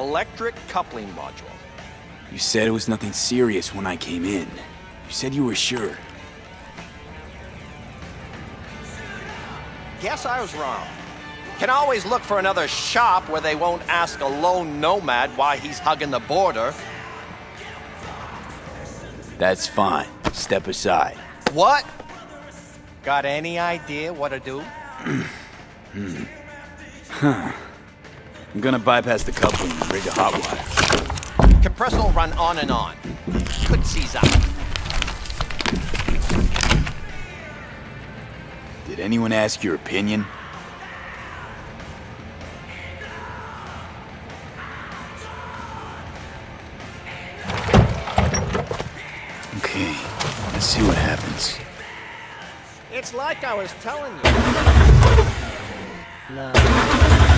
electric coupling module. You said it was nothing serious when I came in. You said you were sure. Guess I was wrong. Can always look for another shop where they won't ask a lone nomad why he's hugging the border. That's fine. Step aside. What? Got any idea what to do? hmm. Huh. I'm gonna bypass the coupling and rig a hot wire. Compressor will run on and on. Could seize up. Did anyone ask your opinion? Okay, let's see what happens. It's like I was telling you. No.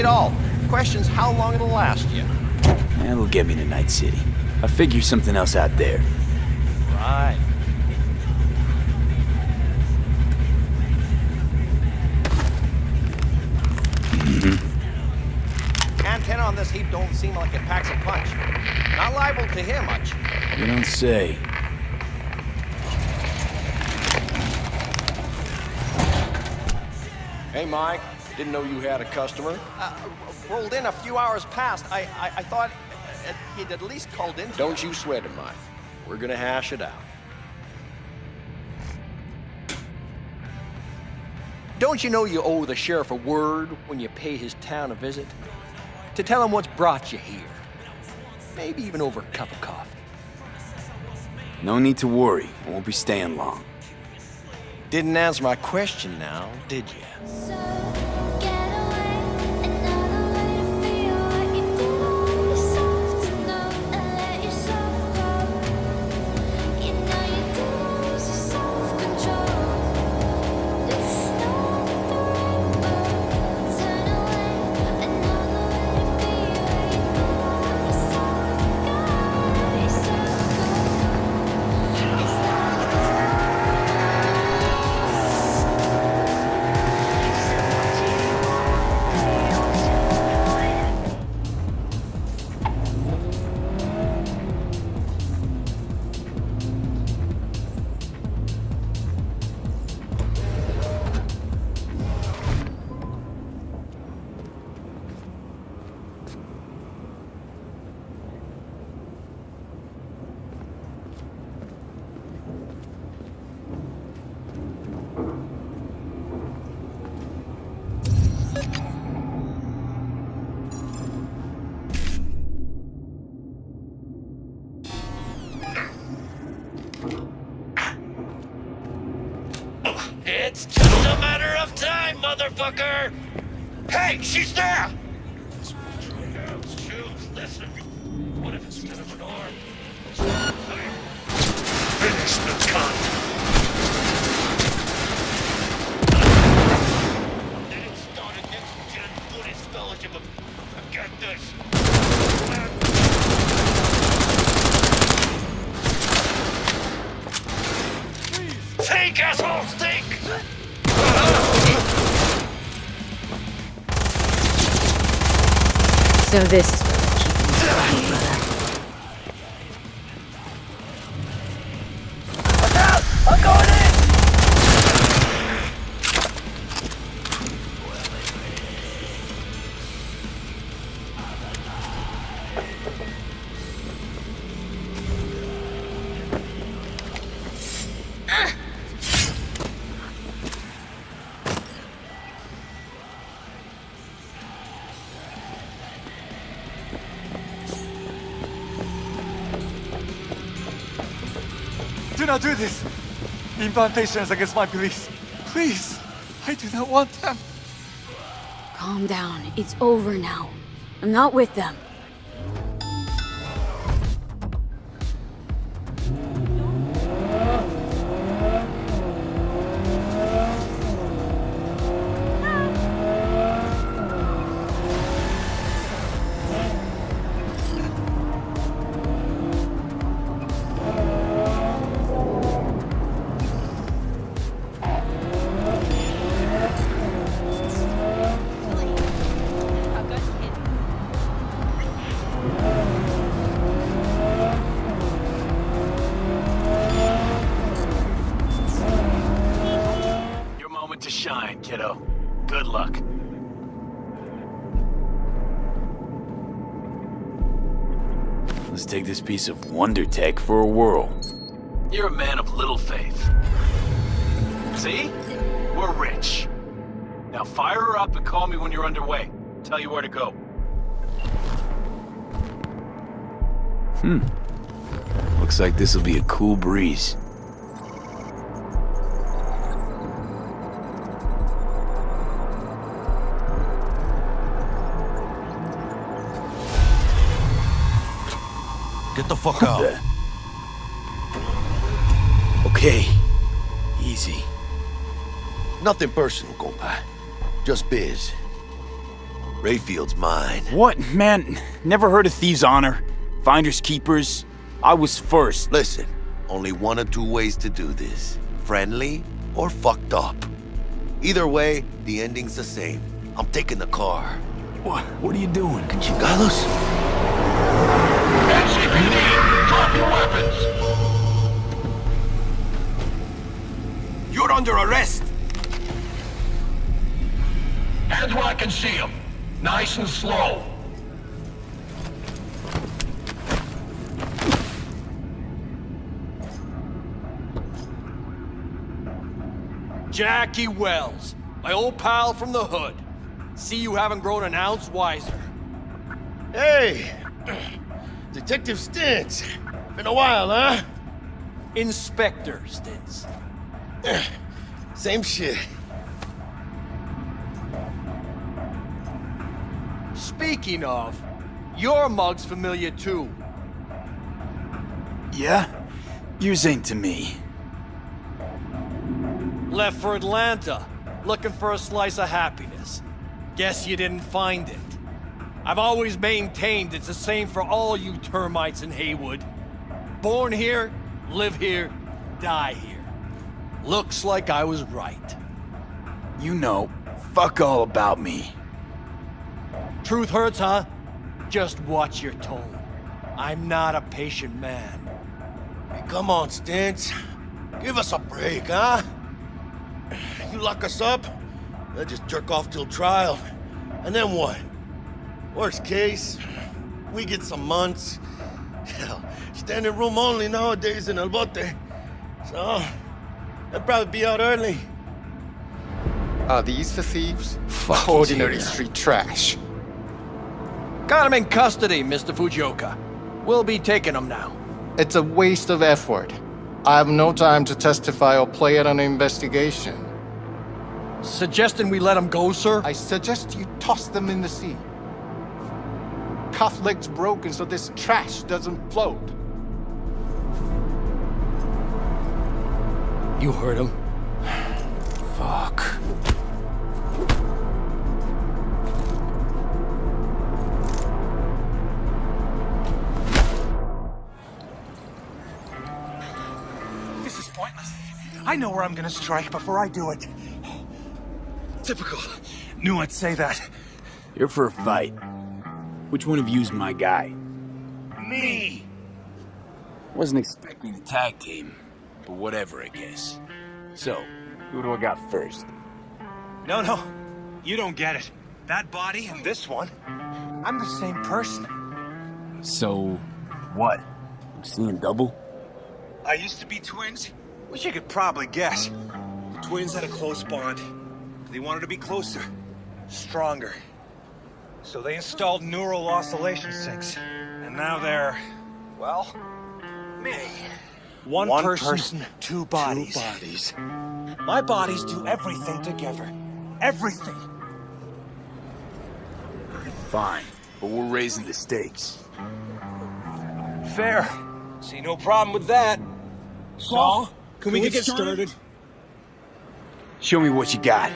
At all. Question's how long it'll last you. That'll get me to Night City. I'll figure something else out there. Right. Mm-hmm. Antenna on this heap don't seem like it packs a punch. Not liable to hear much. You don't say. Hey, Mike. Didn't know you had a customer. Uh, rolled in a few hours past. I, I, I thought he'd at least called in. Don't you sweat it, Mike. We're gonna hash it out. Don't you know you owe the sheriff a word when you pay his town a visit? To tell him what's brought you here. Maybe even over a cup of coffee. No need to worry. I won't be staying long. Didn't answer my question now, did you? Motherfucker! Hey, she's there! So this Do not do this! The implantation is against my beliefs. Please! I do not want them. Calm down. It's over now. I'm not with them. Good luck. Let's take this piece of wonder tech for a whirl. You're a man of little faith. See? We're rich. Now fire her up and call me when you're underway. Tell you where to go. Hmm. Looks like this'll be a cool breeze. Get the fuck out. Okay. Easy. Nothing personal, compa. Just biz. Rayfield's mine. What? Man, never heard of Thieves' Honor? Finders Keepers? I was first. Listen, only one or two ways to do this. Friendly or fucked up. Either way, the ending's the same. I'm taking the car. What, what are you doing? Chingados? NCPD, weapons! You're under arrest! Hands where I can see them. Nice and slow. Jackie Wells, my old pal from the hood. See you haven't grown an ounce wiser. Hey! Detective Stintz. Been a while, huh? Inspector Stintz. Same shit. Speaking of, your mug's familiar too. Yeah? Yours ain't to me. Left for Atlanta, looking for a slice of happiness. Guess you didn't find it. I've always maintained it's the same for all you termites in Heywood. Born here, live here, die here. Looks like I was right. You know, fuck all about me. Truth hurts, huh? Just watch your tone. I'm not a patient man. Hey, come on, Stintz. Give us a break, huh? You lock us up, they'll just jerk off till trial. And then what? Worst case, we get some months. Hell, standing room only nowadays in El Bote. So, they'll probably be out early. Are these the thieves? Fuck Ordinary yeah. street trash. Got him in custody, Mr. Fujioka. We'll be taking him now. It's a waste of effort. I have no time to testify or play at an investigation. Suggesting we let him go, sir? I suggest you toss them in the sea. Cuff legs broken so this trash doesn't float. You heard him. Fuck. This is pointless. I know where I'm gonna strike before I do it. Typical. Knew I'd say that. You're for a fight. Which one of you's my guy? Me! Wasn't expecting a tag team, but whatever, I guess. So, who do I got first? No, no. You don't get it. That body and this one, I'm the same person. So, what? I'm seeing double? I used to be twins, which you could probably guess. The twins had a close bond. They wanted to be closer, stronger. So they installed neural oscillation sinks. And now they're, well, me. One, person, two bodies. Two bodies. My bodies do everything together. Everything. Fine, but we're raising the stakes. Fair. See no problem with that. So, can, we, get, started? Show me what you got.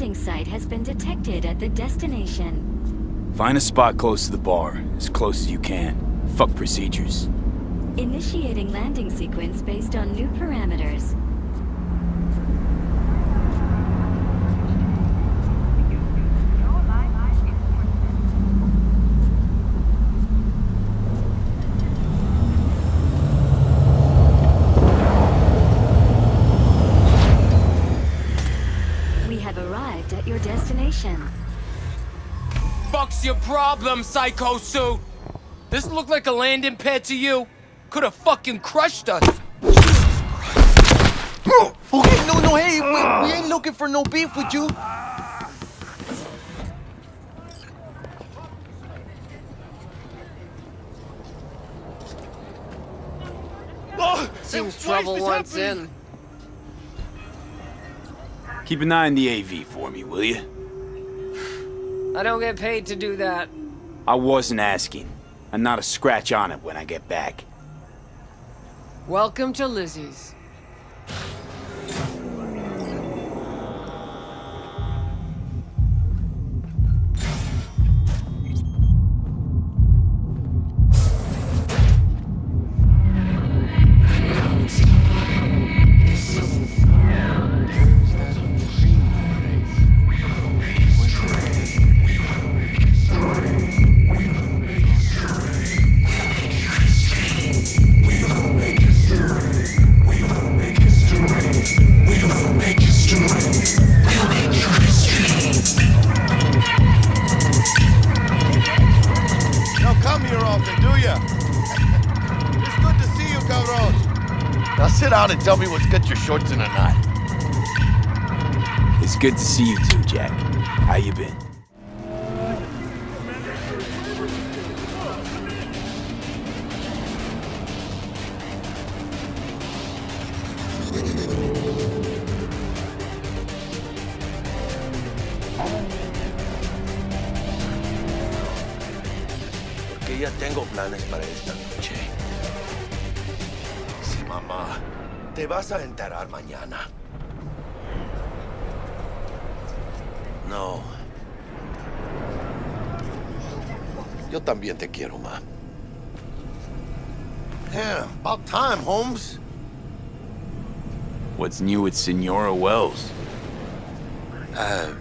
Landing site has been detected at the destination. Find a spot close to the bar, as close as you can. Fuck procedures. Initiating landing sequence based on new parameters. We have arrived at your destination. Fuck's your problem, Psycho Suit? This look like a landing pad to you? Could have fucking crushed us. Okay, no, no, hey, we, we ain't looking for no beef with you. Seems trouble once in. Keep an eye on the AV for me, will you? I don't get paid to do that. I wasn't asking. And not a scratch on it when I get back. Welcome to Lizzie's. Often, it's good to see you, cabron. Now sit down and tell me what's got your shorts in a knot. It's good to see you too, Jack. How you been? Planes para esta noche. Sí, mamá. Te vas a enterar mañana. No. Yo también te quiero, ma. Yeah, about time, Holmes. What's new with Senora Wells? Uh,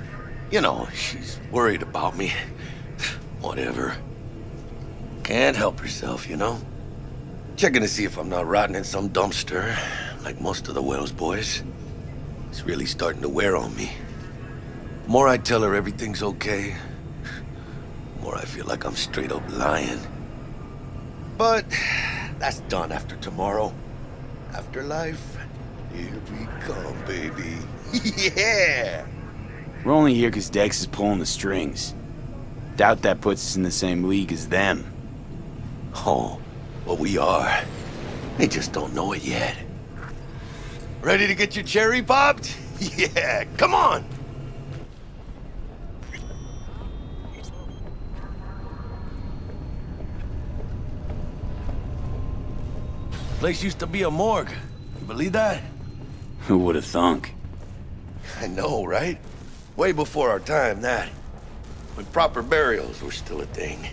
you know, she's worried about me. Whatever. Can't help herself, you know? Checking to see if I'm not rotting in some dumpster, like most of the Wells boys. It's really starting to wear on me. The More I tell her everything's okay, the more I feel like I'm straight up lying. But that's done after tomorrow. Afterlife, here we come, baby. yeah! We're only here because Dex is pulling the strings. Doubt that puts us in the same league as them. Oh, well, we are. They just don't know it yet. Ready to get your cherry popped? Yeah, come on! Place used to be a morgue. You believe that? Who would have thunk? I know, right? Way before our time, that. When proper burials were still a thing.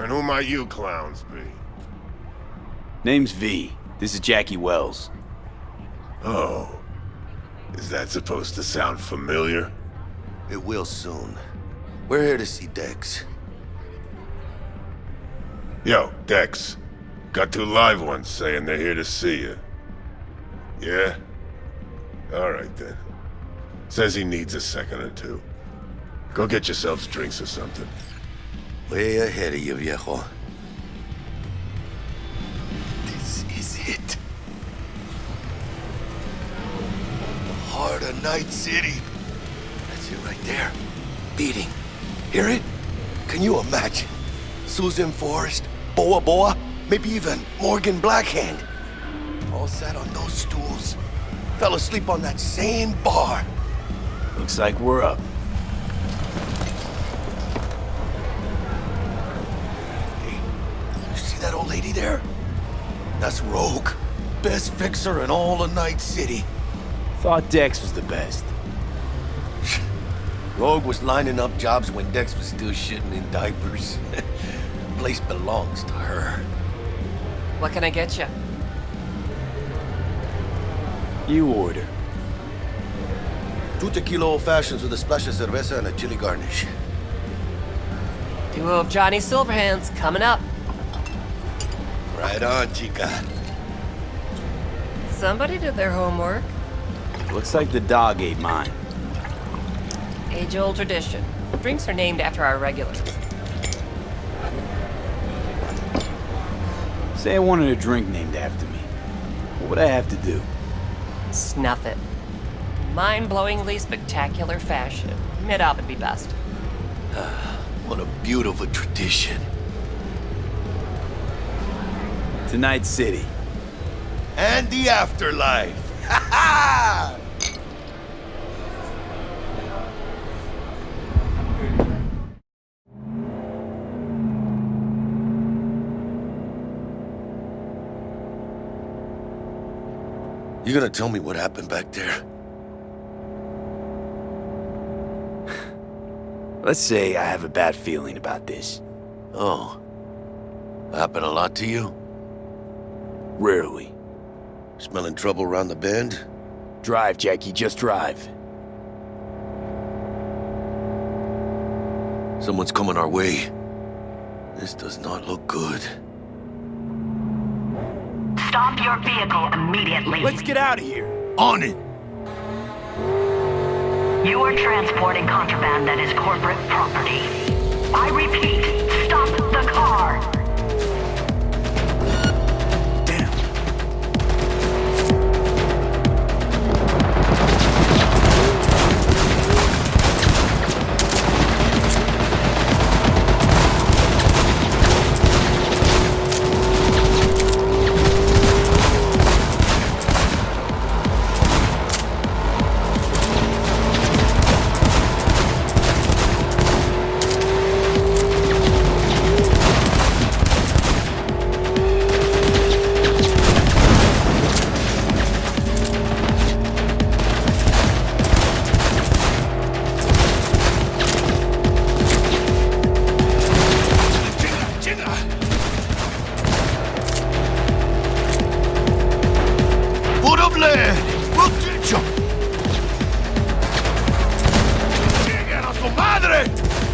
And who might you clowns be? Name's V. This is Jackie Wells. Oh. Is that supposed to sound familiar? It will soon. We're here to see Dex. Yo, Dex. Got two live ones saying they're here to see you. Yeah? Alright then. Says he needs a second or two. Go get yourselves drinks or something. Way ahead of you, viejo. This is it. The heart of Night City. That's it right there. Beating. Hear it? Can you imagine? Susan Forrest, Boa Boa, maybe even Morgan Blackhand. All sat on those stools. Fell asleep on that same bar. Looks like we're up. Lady there? That's Rogue. Best fixer in all of Night City. Thought Dex was the best. Rogue was lining up jobs when Dex was still shitting in diapers. The place belongs to her. What can I get you? You order. Two tequila old fashions with a splash of cerveza and a chili garnish. Duo of Johnny Silverhands coming up. Right on, chica. Somebody did their homework. Looks like the dog ate mine. Age-old tradition. Drinks are named after our regulars. Say I wanted a drink named after me. What would I have to do? Snuff it. Mind-blowingly spectacular fashion. Mid-op would be best. What a beautiful tradition. Tonight City. And the afterlife. Ha ha! You gonna tell me what happened back there? Let's say I have a bad feeling about this. Oh. Happened a lot to you? Rarely. Smelling trouble around the bend? Drive, Jackie, just drive. Someone's coming our way. This does not look good. Stop your vehicle immediately. Let's get out of here. On it! You are transporting contraband that is corporate property. I repeat, stop the car. Madre!